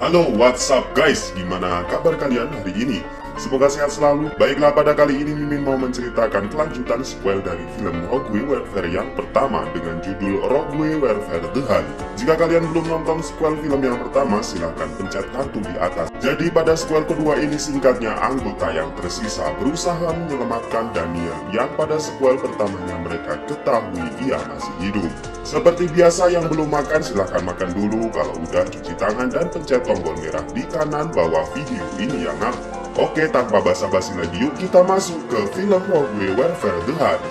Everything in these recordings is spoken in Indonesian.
Halo, what's up guys? Gimana kabar kalian hari ini? Semoga sehat selalu. Baiklah, pada kali ini Mimin mau menceritakan kelanjutan sequel dari film Rogue Warfare yang pertama dengan judul Rogue Warfare The Hunt. Jika kalian belum nonton sequel film yang pertama, silahkan pencet kartu di atas. Jadi pada sequel kedua ini singkatnya anggota yang tersisa berusaha menyelamatkan Daniel yang pada sequel pertamanya mereka ketahui ia masih hidup. Seperti biasa yang belum makan silahkan makan dulu, kalau udah cuci tangan dan pencet tombol merah di kanan bawah video ini ya nak. Oke, tanpa basa-basi lagi yuk kita masuk ke film Rogue Warfare The Hunt.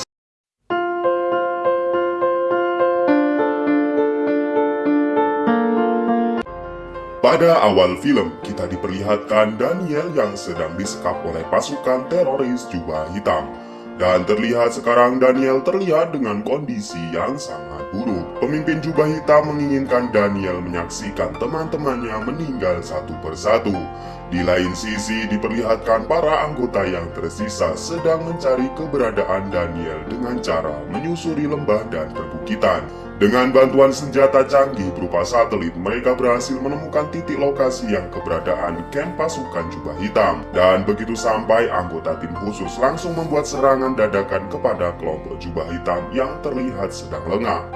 Pada awal film, kita diperlihatkan Daniel yang sedang disekap oleh pasukan teroris jubah hitam. Dan terlihat sekarang Daniel terlihat dengan kondisi yang sangat buruk. Pemimpin jubah hitam menginginkan Daniel menyaksikan teman-temannya meninggal satu persatu. Di lain sisi diperlihatkan para anggota yang tersisa sedang mencari keberadaan Daniel dengan cara menyusuri lembah dan perbukitan. Dengan bantuan senjata canggih berupa satelit, mereka berhasil menemukan titik lokasi yang keberadaan camp pasukan jubah hitam. Dan begitu sampai, anggota tim khusus langsung membuat serangan dadakan kepada kelompok jubah hitam yang terlihat sedang lengah.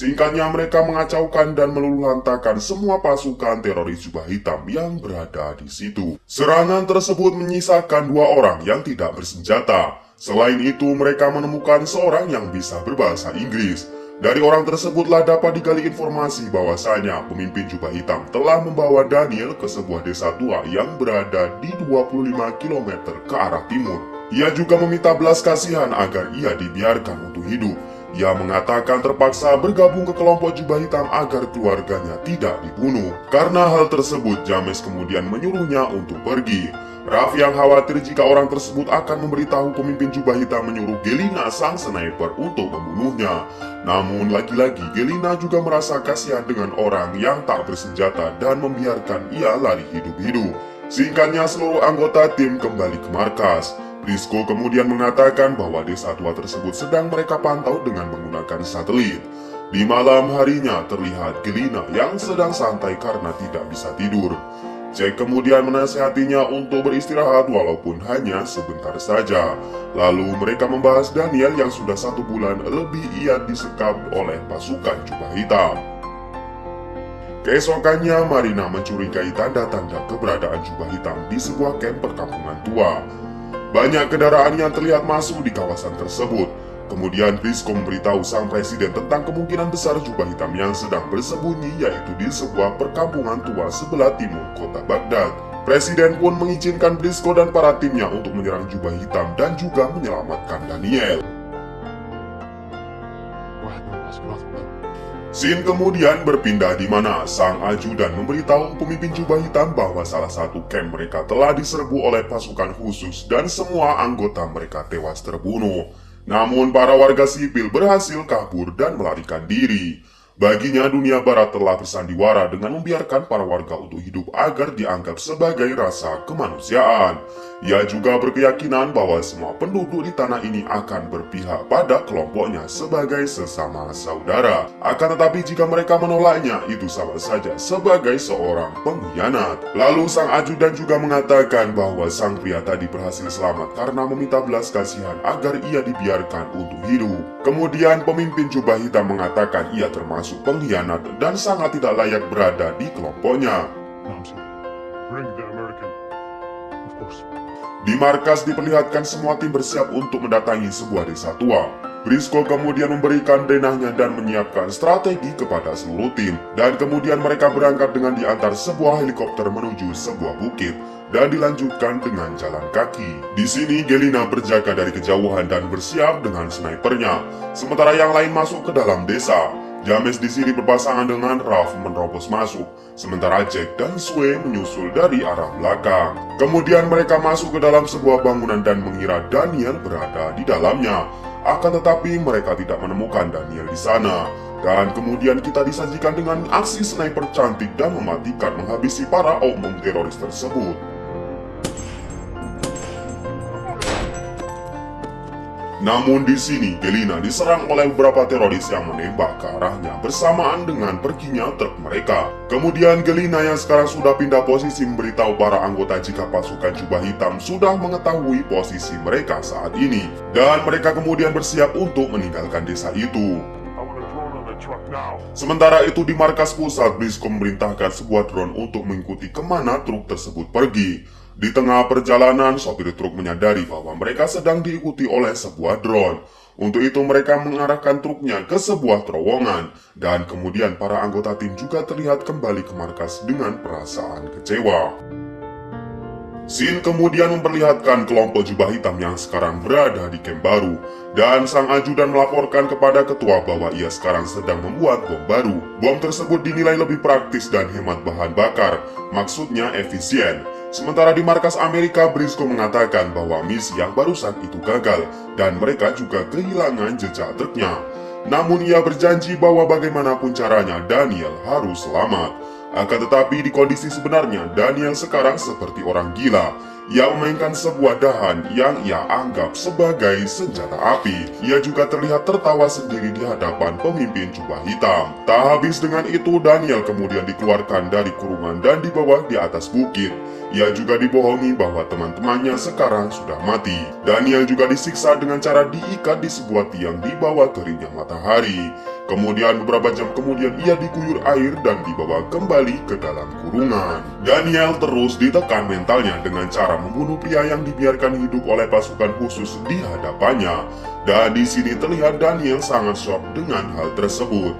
Singkatnya mereka mengacaukan dan meluluhlantakan semua pasukan teroris jubah hitam yang berada di situ. Serangan tersebut menyisakan dua orang yang tidak bersenjata. Selain itu mereka menemukan seorang yang bisa berbahasa Inggris. Dari orang tersebutlah dapat digali informasi bahwasanya pemimpin jubah hitam telah membawa Daniel ke sebuah desa tua yang berada di 25 km ke arah timur. Ia juga meminta belas kasihan agar ia dibiarkan untuk hidup. Ia mengatakan terpaksa bergabung ke kelompok jubah hitam agar keluarganya tidak dibunuh. Karena hal tersebut, James kemudian menyuruhnya untuk pergi. Raf yang khawatir jika orang tersebut akan memberitahu pemimpin jubah hitam menyuruh Gelina sang sniper untuk membunuhnya. Namun lagi-lagi Gelina juga merasa kasihan dengan orang yang tak bersenjata dan membiarkan ia lari hidup-hidup. Singkatnya seluruh anggota tim kembali ke markas. Brisco kemudian mengatakan bahwa desa tua tersebut sedang mereka pantau dengan menggunakan satelit. Di malam harinya terlihat Gelina yang sedang santai karena tidak bisa tidur. Jack kemudian menasihatinya untuk beristirahat walaupun hanya sebentar saja. Lalu mereka membahas Daniel yang sudah satu bulan lebih ia disekap oleh pasukan jubah hitam. Keesokannya Marina mencurigai tanda-tanda keberadaan jubah hitam di sebuah camp perkampungan tua. Banyak kendaraan yang terlihat masuk di kawasan tersebut. Kemudian Brisco memberitahu sang presiden tentang kemungkinan besar jubah hitam yang sedang bersembunyi yaitu di sebuah perkampungan tua sebelah timur kota Baghdad. Presiden pun mengizinkan Brisco dan para timnya untuk menyerang jubah hitam dan juga menyelamatkan Daniel. Scene kemudian berpindah di mana sang ajudan memberitahu pemimpin jubah hitam bahwa salah satu camp mereka telah diserbu oleh pasukan khusus dan semua anggota mereka tewas terbunuh. Namun para warga sipil berhasil kabur dan melarikan diri. Baginya dunia barat telah bersandiwara dengan membiarkan para warga untuk hidup agar dianggap sebagai rasa kemanusiaan. Ia juga berkeyakinan bahwa semua penduduk di tanah ini akan berpihak pada kelompoknya sebagai sesama saudara. Akan tetapi jika mereka menolaknya, itu sama saja sebagai seorang pengkhianat. Lalu sang ajudan juga mengatakan bahwa sang pria tadi berhasil selamat karena meminta belas kasihan agar ia dibiarkan untuk hidup. Kemudian pemimpin jubah hitam mengatakan ia termasuk pengkhianat dan sangat tidak layak berada di kelompoknya. Di markas diperlihatkan semua tim bersiap untuk mendatangi sebuah desa tua. Brisco kemudian memberikan denahnya dan menyiapkan strategi kepada seluruh tim. Dan kemudian mereka berangkat dengan diantar sebuah helikopter menuju sebuah bukit dan dilanjutkan dengan jalan kaki. Di sini Gelina berjaga dari kejauhan dan bersiap dengan snipernya, sementara yang lain masuk ke dalam desa. James di sini berpasangan dengan Ralph menerobos masuk, sementara Jack dan Sue menyusul dari arah belakang. Kemudian mereka masuk ke dalam sebuah bangunan dan mengira Daniel berada di dalamnya. Akan tetapi mereka tidak menemukan Daniel di sana. Dan kemudian kita disajikan dengan aksi sniper cantik dan mematikan menghabisi para oknum teroris tersebut. Namun di sini Gelina diserang oleh beberapa teroris yang menembak ke arahnya bersamaan dengan perginya truk mereka. Kemudian Gelina yang sekarang sudah pindah posisi memberitahu para anggota jika pasukan jubah hitam sudah mengetahui posisi mereka saat ini. Dan mereka kemudian bersiap untuk meninggalkan desa itu. Sementara itu di markas pusat, Brisco memerintahkan sebuah drone untuk mengikuti ke mana truk tersebut pergi. Di tengah perjalanan, sopir truk menyadari bahwa mereka sedang diikuti oleh sebuah drone. Untuk itu mereka mengarahkan truknya ke sebuah terowongan, dan kemudian para anggota tim juga terlihat kembali ke markas dengan perasaan kecewa. Sin kemudian memperlihatkan kelompok jubah hitam yang sekarang berada di camp baru, dan sang ajudan melaporkan kepada ketua bahwa ia sekarang sedang membuat bom baru. Bom tersebut dinilai lebih praktis dan hemat bahan bakar, maksudnya efisien. Sementara di markas Amerika, Briscoe mengatakan bahwa misi yang barusan itu gagal dan mereka juga kehilangan jejak truknya. Namun ia berjanji bahwa bagaimanapun caranya Daniel harus selamat. Akan tetapi di kondisi sebenarnya Daniel sekarang seperti orang gila ia memainkan sebuah dahan yang ia anggap sebagai senjata api. Ia juga terlihat tertawa sendiri di hadapan pemimpin jubah hitam. Tak habis dengan itu, Daniel kemudian dikeluarkan dari kurungan dan dibawa di atas bukit. Ia juga dibohongi bahwa teman-temannya sekarang sudah mati. Daniel juga disiksa dengan cara diikat di sebuah tiang di bawah teringnya matahari. Kemudian beberapa jam kemudian ia diguyur air dan dibawa kembali ke dalam kurungan. Daniel terus ditekan mentalnya dengan cara membunuh pria yang dibiarkan hidup oleh pasukan khusus di hadapannya. Dan di sini terlihat Daniel sangat shock dengan hal tersebut.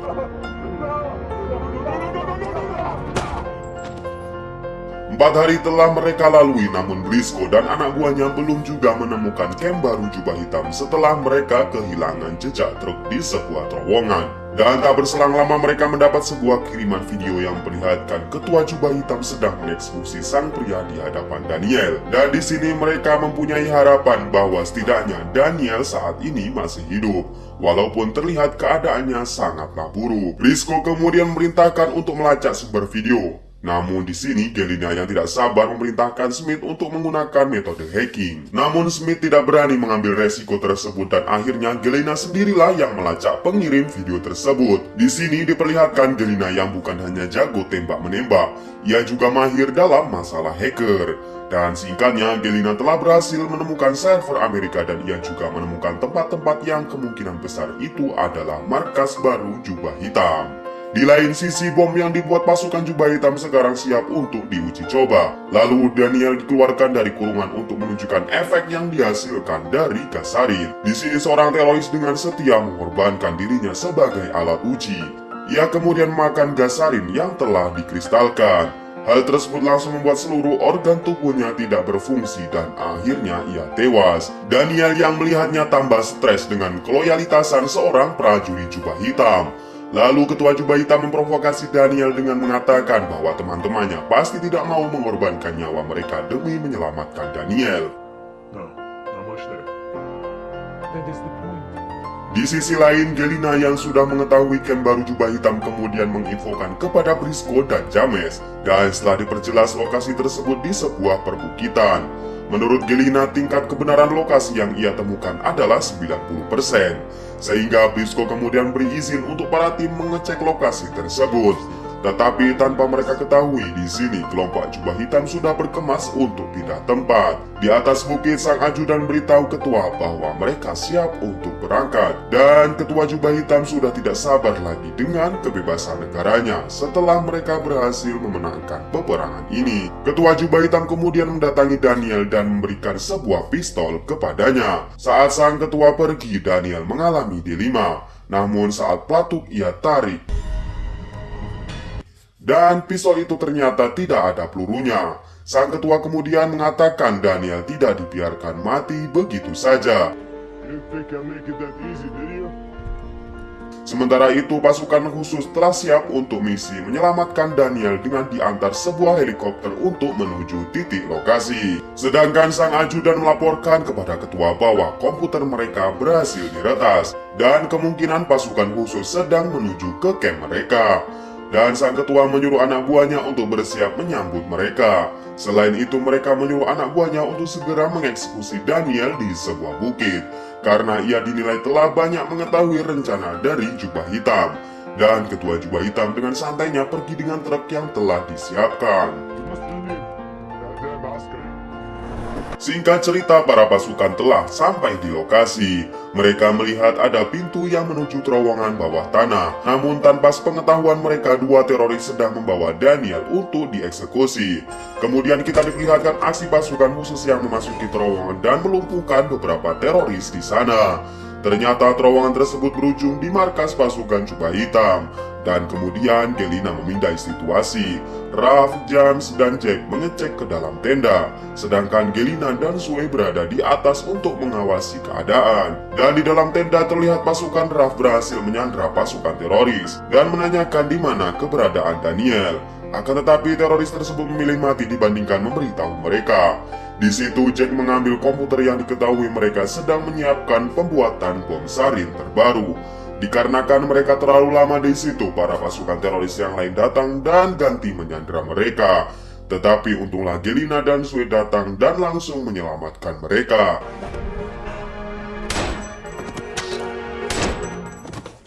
Empat hari telah mereka lalui namun Brisco dan anak buahnya belum juga menemukan camp baru jubah hitam setelah mereka kehilangan jejak truk di sebuah terowongan. Dan tak berselang lama mereka mendapat sebuah kiriman video yang memperlihatkan ketua jubah hitam sedang mengeksekusi sang pria di hadapan Daniel. Dan di sini mereka mempunyai harapan bahwa setidaknya Daniel saat ini masih hidup. Walaupun terlihat keadaannya sangatlah buruk. Brisco kemudian memerintahkan untuk melacak sumber video. Namun di sini Gelina yang tidak sabar memerintahkan Smith untuk menggunakan metode hacking. Namun Smith tidak berani mengambil resiko tersebut dan akhirnya Gelina sendirilah yang melacak pengirim video tersebut. Di sini diperlihatkan Gelina yang bukan hanya jago tembak menembak, ia juga mahir dalam masalah hacker. Dan singkatnya, Gelina telah berhasil menemukan server Amerika dan ia juga menemukan tempat-tempat yang kemungkinan besar itu adalah markas baru jubah hitam. Di lain sisi, bom yang dibuat pasukan jubah hitam sekarang siap untuk diuji coba. Lalu Daniel dikeluarkan dari kurungan untuk menunjukkan efek yang dihasilkan dari gas sarin. Di sini seorang teroris dengan setia mengorbankan dirinya sebagai alat uji. Ia kemudian makan gas sarin yang telah dikristalkan. Hal tersebut langsung membuat seluruh organ tubuhnya tidak berfungsi dan akhirnya ia tewas. Daniel yang melihatnya tambah stres dengan keloyalitasan seorang prajurit jubah hitam. Lalu ketua jubah hitam memprovokasi Daniel dengan mengatakan bahwa teman-temannya pasti tidak mau mengorbankan nyawa mereka demi menyelamatkan Daniel. Di sisi lain, Gelina yang sudah mengetahui camp baru jubah hitam kemudian menginfokan kepada Brisco dan James. Dan setelah diperjelas lokasi tersebut di sebuah perbukitan. Menurut Gelina, tingkat kebenaran lokasi yang ia temukan adalah 90%. Sehingga Brisco kemudian beri izin untuk para tim mengecek lokasi tersebut. Tetapi tanpa mereka ketahui, di sini kelompok jubah hitam sudah berkemas untuk pindah tempat. Di atas bukit, sang ajudan beritahu ketua bahwa mereka siap untuk berangkat. Dan ketua jubah hitam sudah tidak sabar lagi dengan kebebasan negaranya setelah mereka berhasil memenangkan peperangan ini. Ketua jubah hitam kemudian mendatangi Daniel dan memberikan sebuah pistol kepadanya. Saat sang ketua pergi, Daniel mengalami dilema. Namun saat pelatuk ia tarik, dan pistol itu ternyata tidak ada pelurunya. Sang ketua kemudian mengatakan Daniel tidak dibiarkan mati begitu saja. Sementara itu, pasukan khusus telah siap untuk misi menyelamatkan Daniel dengan diantar sebuah helikopter untuk menuju titik lokasi. Sedangkan sang ajudan melaporkan kepada ketua bawah komputer mereka berhasil diretas dan kemungkinan pasukan khusus sedang menuju ke camp mereka. Dan sang ketua menyuruh anak buahnya untuk bersiap menyambut mereka. Selain itu mereka menyuruh anak buahnya untuk segera mengeksekusi Daniel di sebuah bukit karena ia dinilai telah banyak mengetahui rencana dari jubah hitam. Dan ketua jubah hitam dengan santainya pergi dengan truk yang telah disiapkan. Singkat cerita, para pasukan telah sampai di lokasi. Mereka melihat ada pintu yang menuju terowongan bawah tanah. Namun tanpa pengetahuan mereka, dua teroris sedang membawa Daniel untuk dieksekusi. Kemudian kita diperlihatkan aksi pasukan khusus yang memasuki terowongan dan melumpuhkan beberapa teroris di sana. Ternyata terowongan tersebut berujung di markas pasukan Jubah Hitam. Dan kemudian Gelina memindai situasi. Ralph, James, dan Jack mengecek ke dalam tenda. Sedangkan Gelina dan Sue berada di atas untuk mengawasi keadaan. Dan di dalam tenda terlihat pasukan Ralph berhasil menyandra pasukan teroris. Dan menanyakan di mana keberadaan Daniel. Akan tetapi teroris tersebut memilih mati dibandingkan memberitahu mereka. Di situ Jack mengambil komputer yang diketahui mereka sedang menyiapkan pembuatan bom sarin terbaru. Dikarenakan mereka terlalu lama di situ, para pasukan teroris yang lain datang dan ganti menyandra mereka. Tetapi untunglah Gelina dan Sue datang dan langsung menyelamatkan mereka.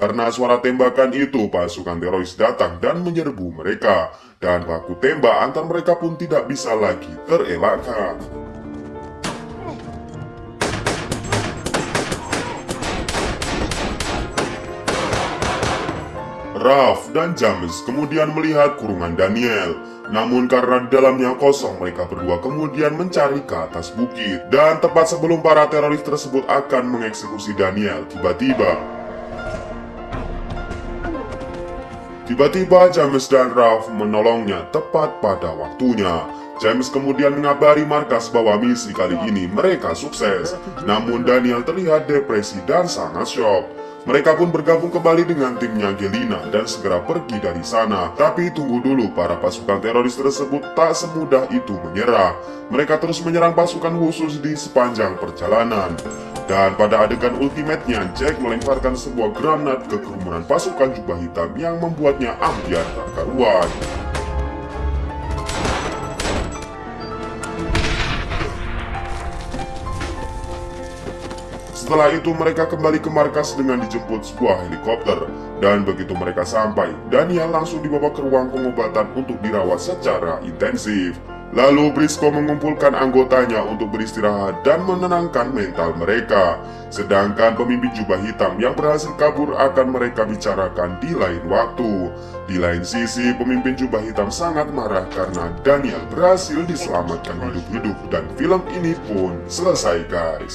Karena suara tembakan itu, pasukan teroris datang dan menyerbu mereka. Dan baku tembak antar mereka pun tidak bisa lagi terelakkan. Ralph dan James kemudian melihat kurungan Daniel. Namun karena dalamnya kosong, mereka berdua kemudian mencari ke atas bukit. Dan tepat sebelum para teroris tersebut akan mengeksekusi Daniel, tiba-tiba... Tiba-tiba James dan Ralph menolongnya tepat pada waktunya. James kemudian mengabari markas bahwa misi kali ini mereka sukses. Namun Daniel terlihat depresi dan sangat shock. Mereka pun bergabung kembali dengan timnya Gelina dan segera pergi dari sana. Tapi tunggu dulu, para pasukan teroris tersebut tak semudah itu menyerah. Mereka terus menyerang pasukan khusus di sepanjang perjalanan. Dan pada adegan ultimate-nya, Jack melemparkan sebuah granat ke kerumunan pasukan jubah hitam yang membuatnya ambiar tak karuan. Setelah itu mereka kembali ke markas dengan dijemput sebuah helikopter. Dan begitu mereka sampai, Daniel langsung dibawa ke ruang pengobatan untuk dirawat secara intensif. Lalu Briscoe mengumpulkan anggotanya untuk beristirahat dan menenangkan mental mereka. Sedangkan pemimpin jubah hitam yang berhasil kabur akan mereka bicarakan di lain waktu. Di lain sisi, pemimpin jubah hitam sangat marah karena Daniel berhasil diselamatkan hidup-hidup dan film ini pun selesai guys.